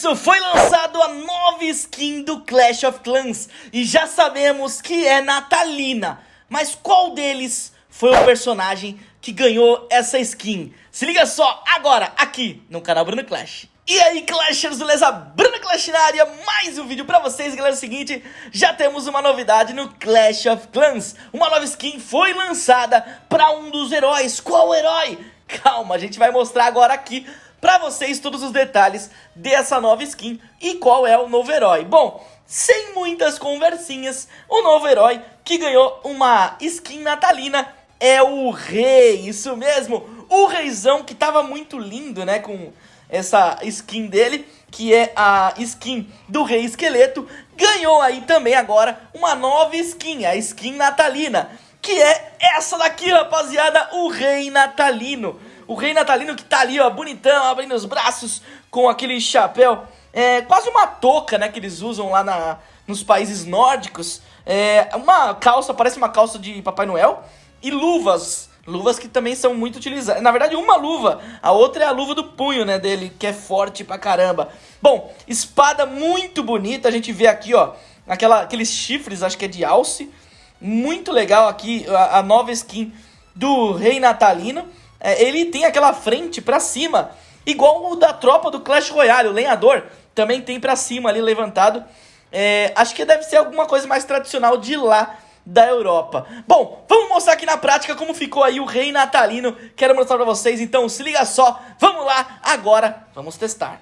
foi lançado a nova skin do Clash of Clans e já sabemos que é Natalina. Mas qual deles foi o personagem que ganhou essa skin? Se liga só agora aqui no canal Bruno Clash. E aí Clashers, beleza? Bruno Clash na área, mais um vídeo pra vocês, galera, é o seguinte, já temos uma novidade no Clash of Clans, uma nova skin foi lançada pra um dos heróis, qual herói? Calma, a gente vai mostrar agora aqui pra vocês todos os detalhes dessa nova skin e qual é o novo herói. Bom, sem muitas conversinhas, o novo herói que ganhou uma skin natalina é o Rei, isso mesmo, o Reizão que tava muito lindo, né, com essa skin dele, que é a skin do Rei Esqueleto, ganhou aí também agora uma nova skin, a skin natalina, que é essa daqui, rapaziada, o Rei Natalino. O rei natalino que tá ali, ó, bonitão, abrindo os braços com aquele chapéu. É quase uma touca, né, que eles usam lá na, nos países nórdicos. É uma calça, parece uma calça de Papai Noel. E luvas, luvas que também são muito utilizadas. Na verdade, uma luva, a outra é a luva do punho, né, dele, que é forte pra caramba. Bom, espada muito bonita, a gente vê aqui, ó, aquela, aqueles chifres, acho que é de alce. Muito legal aqui a, a nova skin do rei natalino ele tem aquela frente pra cima, igual o da tropa do Clash Royale, o lenhador também tem pra cima ali levantado. É, acho que deve ser alguma coisa mais tradicional de lá da Europa. Bom, vamos mostrar aqui na prática como ficou aí o rei natalino. Quero mostrar pra vocês, então se liga só. Vamos lá, agora vamos testar.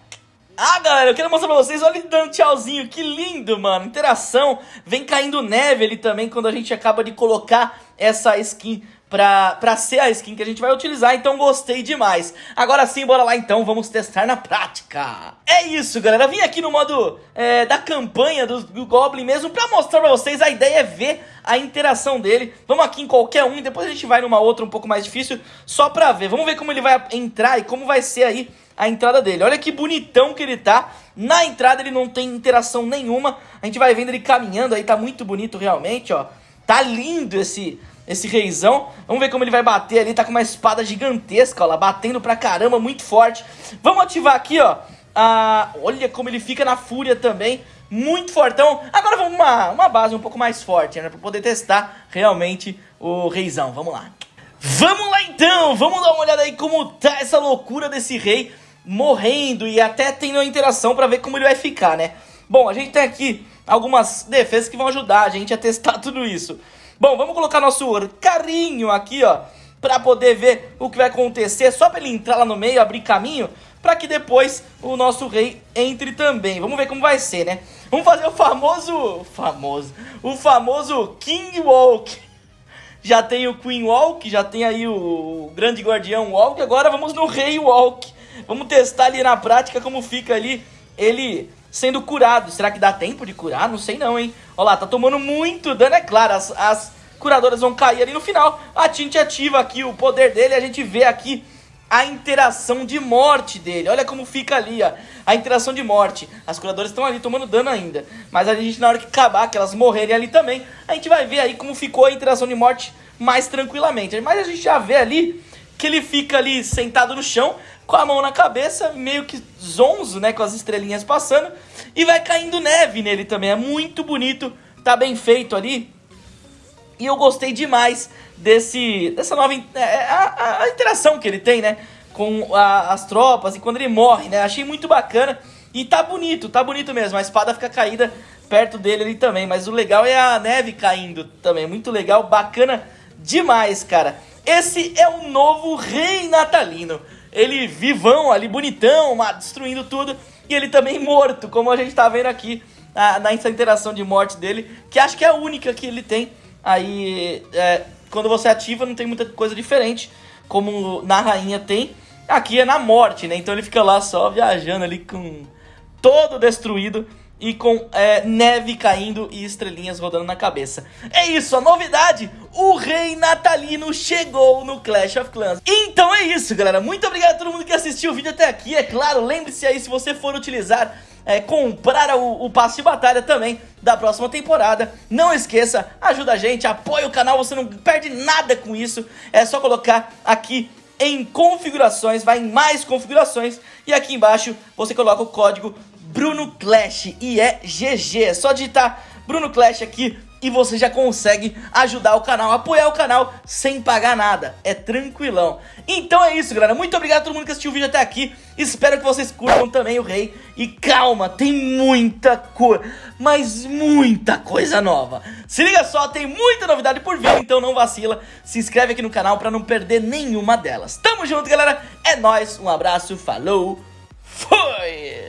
Ah, galera, eu quero mostrar pra vocês, olha ele dando tchauzinho, que lindo, mano. Interação, vem caindo neve ali também quando a gente acaba de colocar essa skin pra, pra ser a skin que a gente vai utilizar, então gostei demais. Agora sim, bora lá então, vamos testar na prática. É isso, galera, vim aqui no modo é, da campanha do, do Goblin mesmo pra mostrar pra vocês, a ideia é ver a interação dele. Vamos aqui em qualquer um depois a gente vai numa outra um pouco mais difícil, só pra ver. Vamos ver como ele vai entrar e como vai ser aí a entrada dele. Olha que bonitão que ele tá. Na entrada ele não tem interação nenhuma. A gente vai vendo ele caminhando aí, tá muito bonito realmente, ó. Tá lindo esse esse reizão. Vamos ver como ele vai bater ali, tá com uma espada gigantesca, ó lá, batendo pra caramba, muito forte. Vamos ativar aqui, ó, a... olha como ele fica na fúria também, muito fortão. Agora vamos uma, uma base um pouco mais forte, né, pra poder testar realmente o reizão, vamos lá. Vamos lá então, vamos dar uma olhada aí como tá essa loucura desse rei morrendo e até tendo uma interação pra ver como ele vai ficar, né. Bom, a gente tem aqui algumas defesas que vão ajudar a gente a testar tudo isso. Bom, vamos colocar nosso carrinho aqui, ó, pra poder ver o que vai acontecer, só pra ele entrar lá no meio, abrir caminho, pra que depois o nosso rei entre também. Vamos ver como vai ser, né? Vamos fazer o famoso, famoso, o famoso King Walk. Já tem o Queen Walk, já tem aí o Grande Guardião Walk, agora vamos no Rei Walk. Vamos testar ali na prática como fica ali ele sendo curado. Será que dá tempo de curar? Não sei não, hein? Olha lá, tá tomando muito dano, é claro. As, as curadoras vão cair ali no final. A Tint ativa aqui o poder dele. A gente vê aqui a interação de morte dele. Olha como fica ali, ó. A interação de morte. As curadoras estão ali tomando dano ainda. Mas a gente, na hora que acabar, que elas morrerem ali também, a gente vai ver aí como ficou a interação de morte mais tranquilamente. Mas a gente já vê ali que ele fica ali sentado no chão, com a mão na cabeça, meio que zonzo, né, com as estrelinhas passando, e vai caindo neve nele também, é muito bonito, tá bem feito ali, e eu gostei demais desse, dessa nova, é, é, a, a, interação que ele tem, né, com a, as tropas, e quando ele morre, né, achei muito bacana, e tá bonito, tá bonito mesmo, a espada fica caída perto dele ali também, mas o legal é a neve caindo também, muito legal, bacana demais, cara. Esse é o novo rei natalino ele vivão ali, bonitão, destruindo tudo, e ele também morto, como a gente tá vendo aqui na, nessa interação de morte dele, que acho que é a única que ele tem. Aí, é, quando você ativa, não tem muita coisa diferente, como na rainha tem. Aqui é na morte, né? Então ele fica lá só viajando ali com todo destruído e com é, neve caindo e estrelinhas rodando na cabeça. É isso, a novidade, o rei natalino chegou no Clash of Clans. Então é isso, galera, muito obrigado a todo mundo que assistiu o vídeo até aqui, é claro, lembre-se aí, se você for utilizar, é, comprar o, o passe de batalha também da próxima temporada, não esqueça, ajuda a gente, apoia o canal, você não perde nada com isso, é só colocar aqui em configurações, vai em mais configurações. E aqui embaixo você coloca o código Bruno Clash e é GG. É só digitar Bruno Clash aqui e você já consegue ajudar o canal, apoiar o canal sem pagar nada, é tranquilão. Então é isso, galera, muito obrigado a todo mundo que assistiu o vídeo até aqui, espero que vocês curtam também o Rei. E calma, tem muita coisa, mas muita coisa nova. Se liga só, tem muita novidade por vir, então não vacila, se inscreve aqui no canal pra não perder nenhuma delas. Tamo junto, galera, é nóis, um abraço, falou, fui!